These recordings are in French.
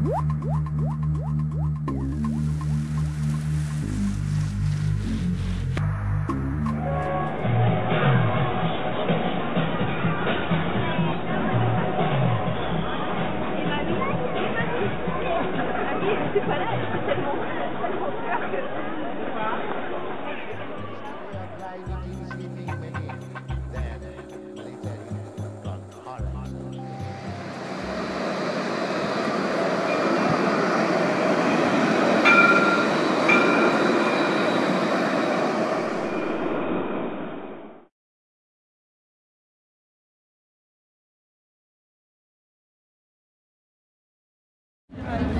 What? Là,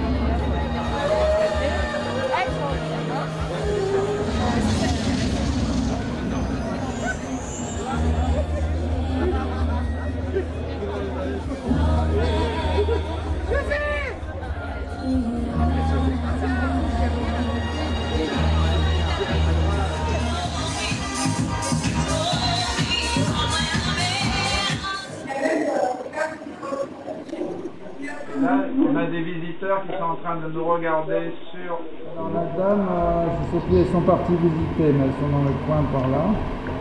qui sont en train de nous regarder sur... Alors la dame, euh, je sais plus, elles sont parties visiter, mais elles sont dans le coin par là.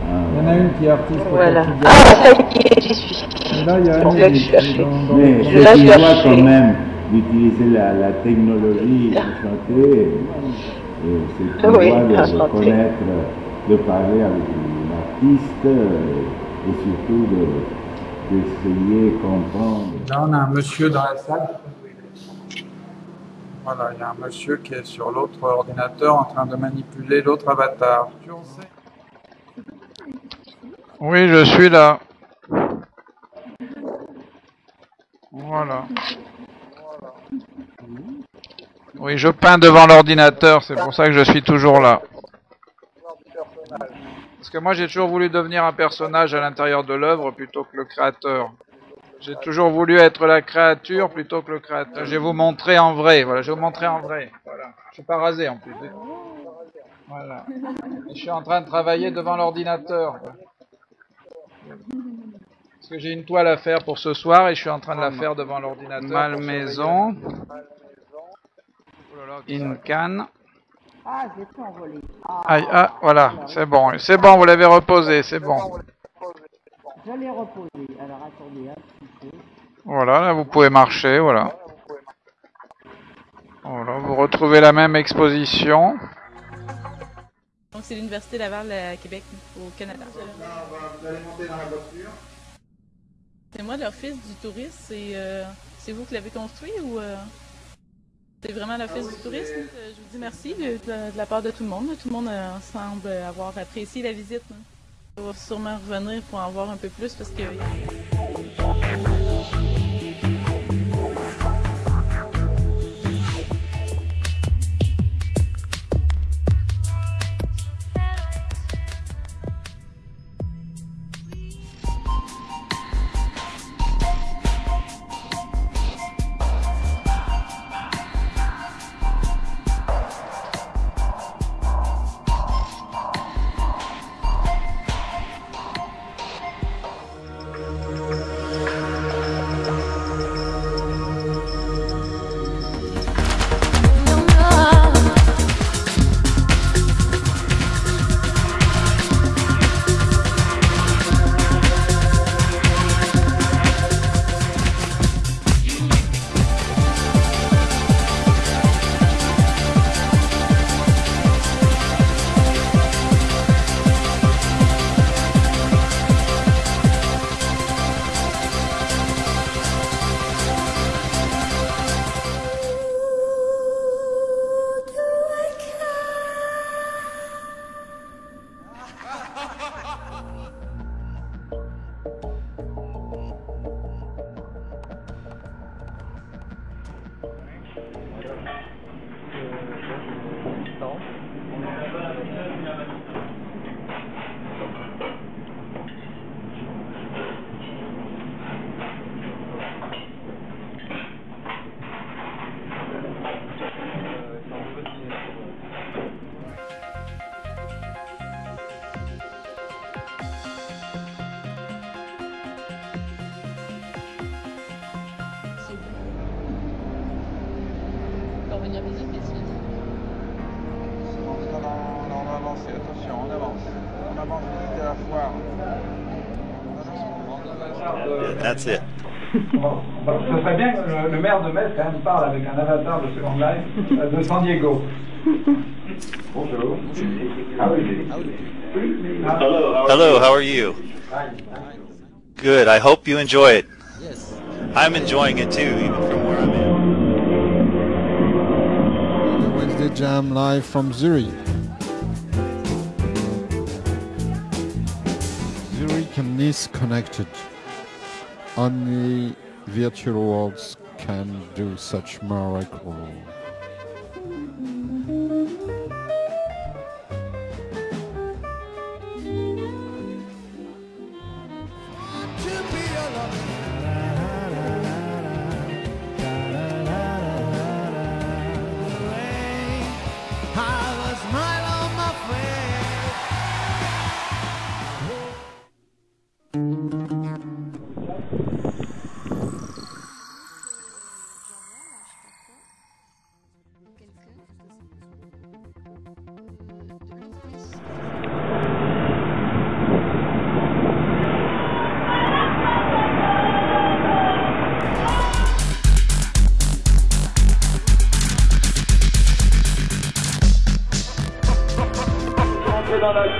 Il y en a une qui est artiste Voilà. Ah, ça y est, j'y suis. Et là, il y a là suis qui est dans- dans Mais c'est une acheter. quand même d'utiliser la, la technologie pour chanter. et- et C'est une Oui, voie de, chanter. connaître, de parler avec l'artiste et surtout de- d'essayer de comprendre. Là, on a un monsieur dans la salle. Voilà, il y a un monsieur qui est sur l'autre ordinateur en train de manipuler l'autre avatar. Oui, je suis là. Voilà. Oui, je peins devant l'ordinateur, c'est pour ça que je suis toujours là. Parce que moi, j'ai toujours voulu devenir un personnage à l'intérieur de l'œuvre plutôt que le créateur. J'ai toujours voulu être la créature plutôt que le créateur. Je vais vous montrer en vrai. Voilà, je vais vous montrer en vrai. Voilà. Je suis pas rasé en plus. Voilà. Et je suis en train de travailler devant l'ordinateur. Parce que j'ai une toile à faire pour ce soir et je suis en train de la faire devant l'ordinateur. Malmaison. Une canne. Ah, j'ai tout envolé. Ah, ah, voilà, c'est bon. C'est bon, vous l'avez reposé, c'est bon. je l'ai reposé. Alors attendez un petit peu. Voilà, là vous pouvez marcher, voilà. Voilà, vous retrouvez la même exposition. Donc, c'est l'Université Laval à Québec, au Canada. Vous allez monter dans la voiture. C'est moi l'Office du tourisme. C'est euh, vous qui l'avez construit ou euh, c'est vraiment l'Office du tourisme? Euh, Je vous dis merci de, de- de la part de tout le monde. Tout le monde euh, semble avoir apprécié la visite. hein. On va sûrement revenir pour en voir un peu plus parce que. No. Non, avancer, attention, on avance. On avance vite à la foire. That's it. Bon, bon, ce serait bien que le, le maire de Metz quand même parle avec un avatar de Second Life euh, de San Diego. Bonjour. Ah oui. Ah. Hello, how are you? Good. I hope you enjoy it. Yes. I'm enjoying it too, even from where I'm at. Wednesday Jam live from Zurich. disconnected. Only virtual worlds can do such miracles. Miracle.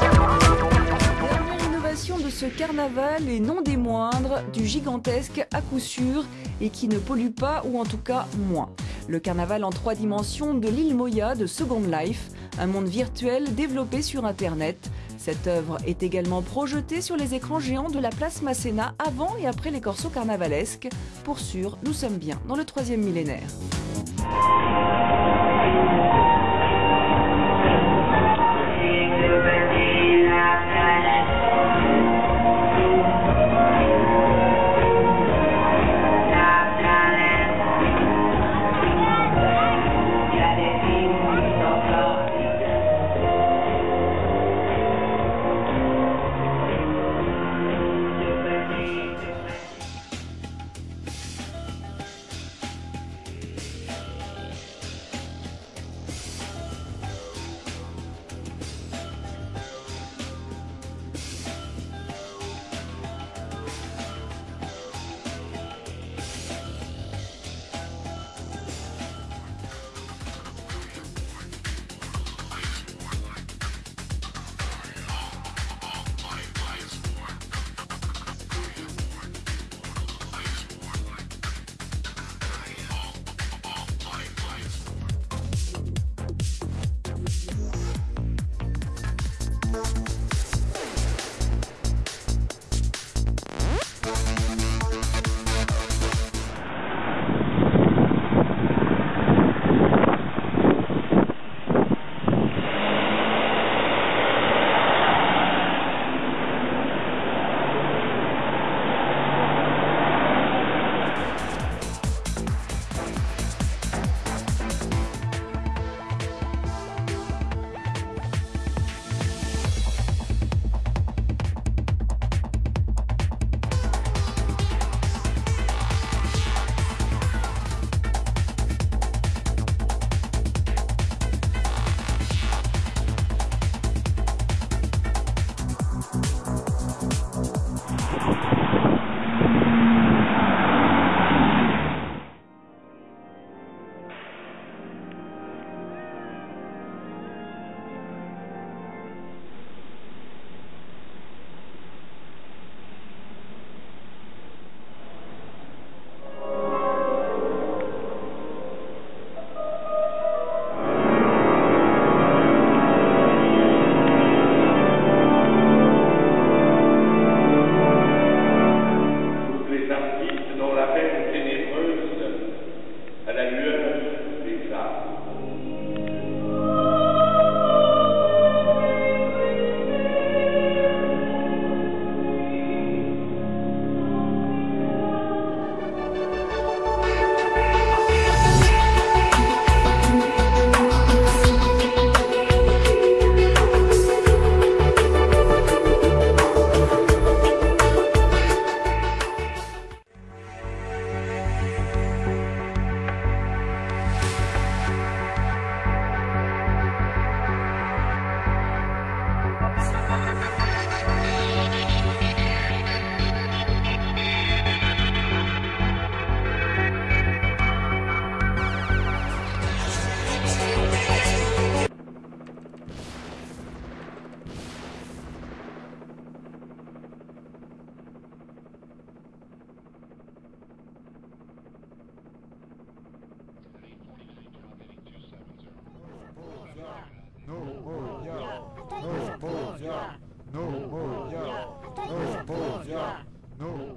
Dernière innovation de ce carnaval et non des moindres, du gigantesque à coup sûr et qui ne pollue pas ou en tout cas moins. Le carnaval en trois dimensions de l'île Moya de Second Life, un monde virtuel développé sur internet. Cette œuvre est également projetée sur les écrans géants de la place Masséna avant et après les corsos carnavalesques. Pour sûr, nous sommes bien dans le troisième millénaire. no No.